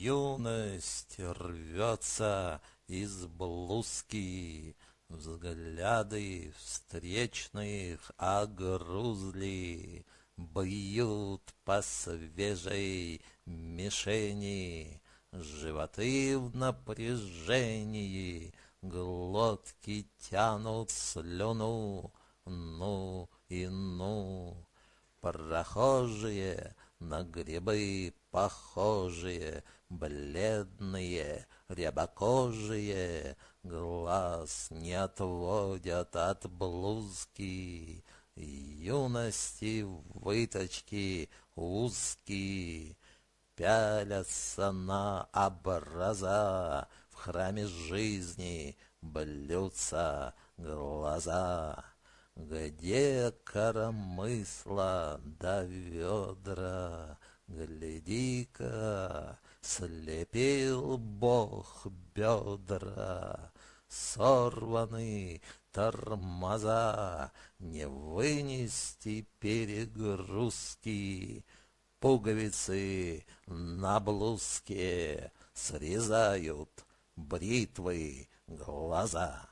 Юность рвется из блузки, Взгляды встречных огрузли, Бьют по свежей мишени, Животы в напряжении, Глотки тянут слюну, ну и ну. Прохожие на грибы похожие, Бледные, рябокожие, Глаз не отводят от блузки, Юности выточки узкие, Пялятся на образа, В храме жизни блюдца глаза. Где коромысла до ведра, Гляди-ка, слепил Бог бедра, Сорваны тормоза, Не вынести перегрузки, Пуговицы на блузке Срезают бритвы глаза.